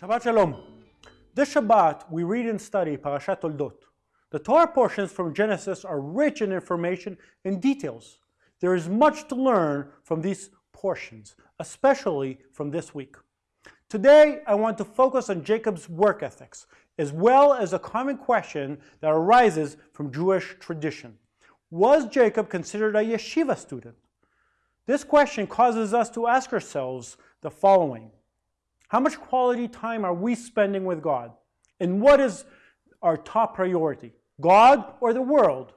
Shabbat Shalom. This Shabbat, we read and study Parashat Toldot. The Torah portions from Genesis are rich in information and details. There is much to learn from these portions, especially from this week. Today, I want to focus on Jacob's work ethics, as well as a common question that arises from Jewish tradition. Was Jacob considered a yeshiva student? This question causes us to ask ourselves the following. How much quality time are we spending with God? And what is our top priority, God or the world?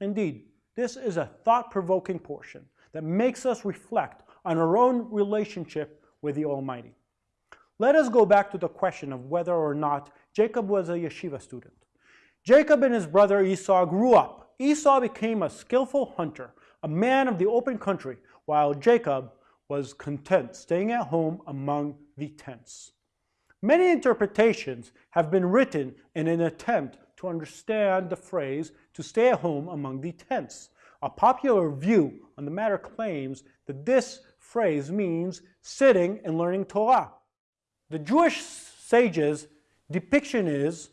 Indeed, this is a thought-provoking portion that makes us reflect on our own relationship with the Almighty. Let us go back to the question of whether or not Jacob was a yeshiva student. Jacob and his brother Esau grew up. Esau became a skillful hunter, a man of the open country, while Jacob was content staying at home among the tents. Many interpretations have been written in an attempt to understand the phrase to stay at home among the tents. A popular view on the matter claims that this phrase means sitting and learning Torah. The Jewish sages' depiction is,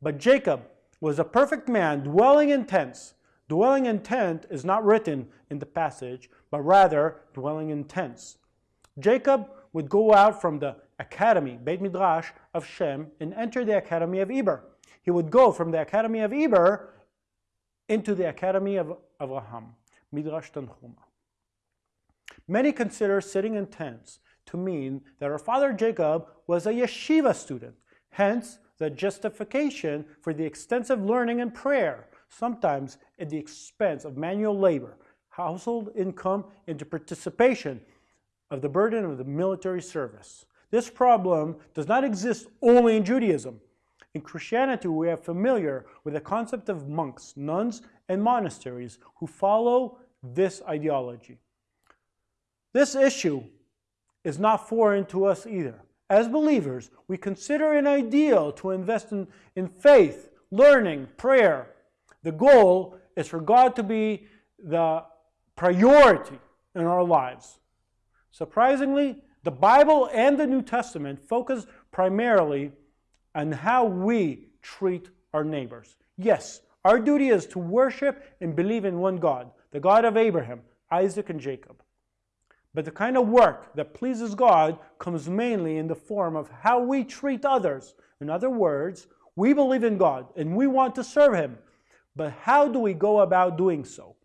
but Jacob was a perfect man dwelling in tents. Dwelling in tent is not written in the passage, but rather dwelling in tents. Jacob would go out from the academy, Beit Midrash of Shem, and enter the academy of Eber. He would go from the academy of Eber into the academy of Abraham, Midrash Tanhuma. Many consider sitting in tents to mean that our father Jacob was a yeshiva student, hence the justification for the extensive learning and prayer, sometimes at the expense of manual labor, household income, into participation of the burden of the military service. This problem does not exist only in Judaism. In Christianity, we are familiar with the concept of monks, nuns, and monasteries who follow this ideology. This issue is not foreign to us either. As believers, we consider an ideal to invest in, in faith, learning, prayer. The goal is for God to be the priority in our lives. Surprisingly, the Bible and the New Testament focus primarily on how we treat our neighbors. Yes, our duty is to worship and believe in one God, the God of Abraham, Isaac, and Jacob. But the kind of work that pleases God comes mainly in the form of how we treat others. In other words, we believe in God and we want to serve Him. But how do we go about doing so?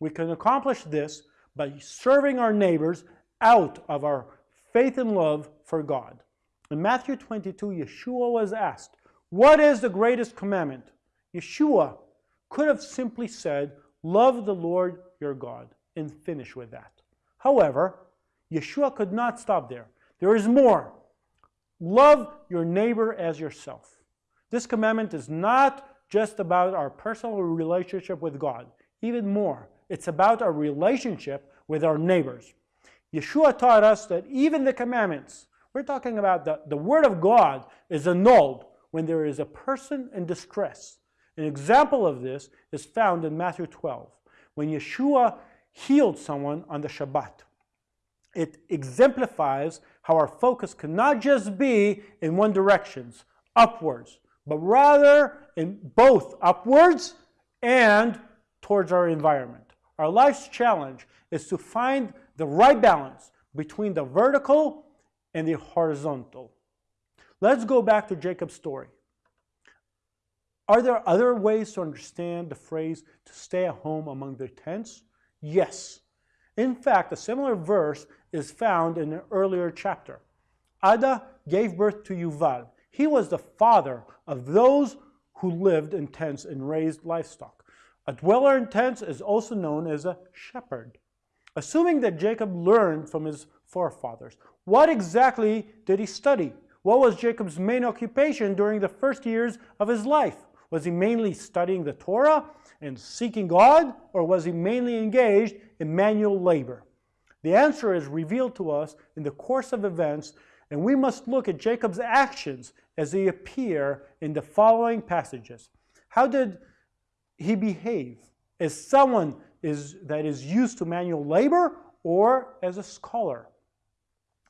We can accomplish this by serving our neighbors out of our faith and love for God. In Matthew 22, Yeshua was asked, What is the greatest commandment? Yeshua could have simply said, Love the Lord your God, and finish with that. However, Yeshua could not stop there. There is more. Love your neighbor as yourself. This commandment is not just about our personal relationship with God. Even more, it's about our relationship with our neighbors. Yeshua taught us that even the commandments, we're talking about the, the Word of God, is annulled when there is a person in distress. An example of this is found in Matthew 12, when Yeshua healed someone on the Shabbat. It exemplifies how our focus cannot just be in one direction, upwards, but rather in both upwards and towards our environment. Our life's challenge is to find the right balance between the vertical and the horizontal. Let's go back to Jacob's story. Are there other ways to understand the phrase to stay at home among the tents? Yes. In fact, a similar verse is found in an earlier chapter. Ada gave birth to Yuval. He was the father of those who lived in tents and raised livestock. A dweller in tents is also known as a shepherd. Assuming that Jacob learned from his forefathers, what exactly did he study? What was Jacob's main occupation during the first years of his life? Was he mainly studying the Torah and seeking God, or was he mainly engaged in manual labor? The answer is revealed to us in the course of events, and we must look at Jacob's actions as they appear in the following passages. How did he behave? As someone is, that is used to manual labor or as a scholar?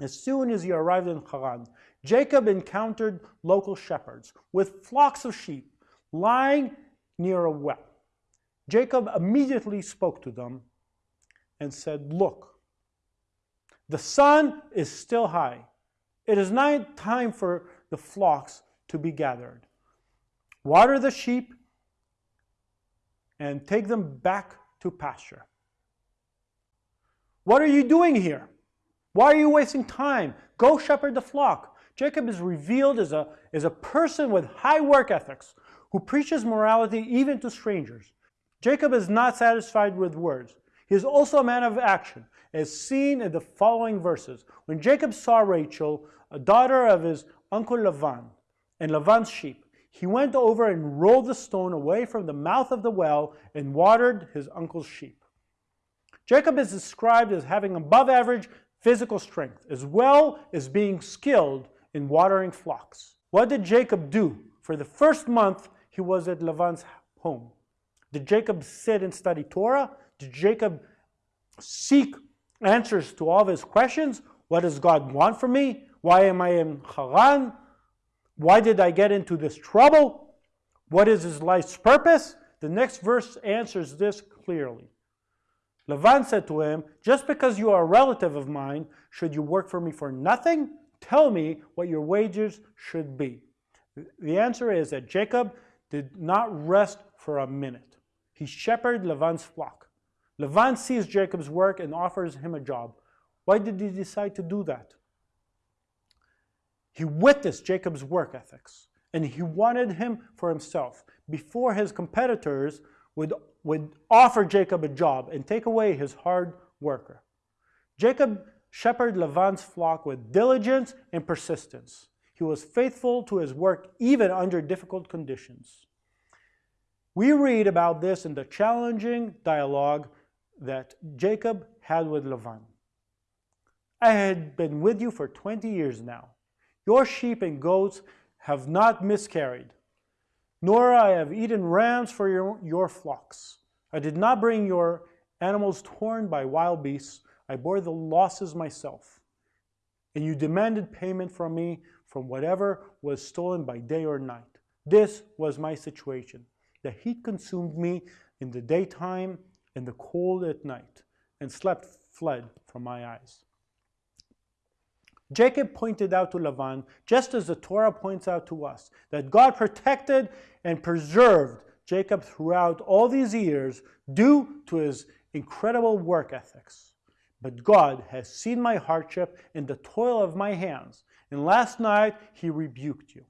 As soon as he arrived in Haran, Jacob encountered local shepherds with flocks of sheep lying near a well. Jacob immediately spoke to them and said, Look, the sun is still high. It is not time for the flocks to be gathered. Water the sheep and take them back to pasture. What are you doing here? Why are you wasting time? Go shepherd the flock. Jacob is revealed as a, as a person with high work ethics who preaches morality even to strangers. Jacob is not satisfied with words. He is also a man of action, as seen in the following verses. When Jacob saw Rachel, a daughter of his uncle Lavan, and Lavan's sheep, he went over and rolled the stone away from the mouth of the well and watered his uncle's sheep. Jacob is described as having above average physical strength, as well as being skilled in watering flocks. What did Jacob do? For the first month, he was at Lavan's home. Did Jacob sit and study Torah? Did Jacob seek answers to all of his questions? What does God want from me? Why am I in Haran? Why did I get into this trouble? What is his life's purpose? The next verse answers this clearly. Lavan said to him, Just because you are a relative of mine, should you work for me for nothing? Tell me what your wages should be. The answer is that Jacob did not rest for a minute. He shepherded Lavan's flock. Lavan sees Jacob's work and offers him a job. Why did he decide to do that? He witnessed Jacob's work ethics and he wanted him for himself before his competitors would, would offer Jacob a job and take away his hard worker. Jacob shepherded Lavan's flock with diligence and persistence. He was faithful to his work even under difficult conditions. We read about this in the challenging dialogue that Jacob had with Lavan. I had been with you for 20 years now. Your sheep and goats have not miscarried, nor I have eaten rams for your, your flocks. I did not bring your animals torn by wild beasts. I bore the losses myself. And you demanded payment from me from whatever was stolen by day or night. This was my situation. The heat consumed me in the daytime and the cold at night, and slept fled from my eyes. Jacob pointed out to Lavan, just as the Torah points out to us, that God protected and preserved Jacob throughout all these years due to his incredible work ethics. But God has seen my hardship and the toil of my hands, and last night he rebuked you.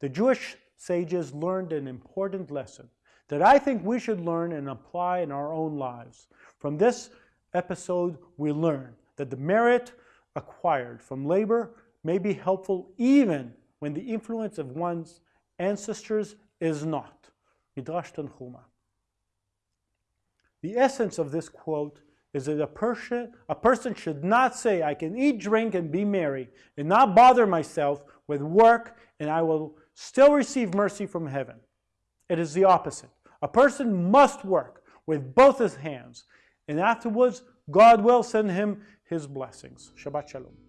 The Jewish sages learned an important lesson that I think we should learn and apply in our own lives. From this episode, we learn that the merit acquired from labor may be helpful even when the influence of one's ancestors is not. Midrash Tanhuma. The essence of this quote is that a person, a person should not say, I can eat, drink, and be merry, and not bother myself with work, and I will still receive mercy from heaven. It is the opposite. A person must work with both his hands, and afterwards God will send him his blessings. Shabbat Shalom.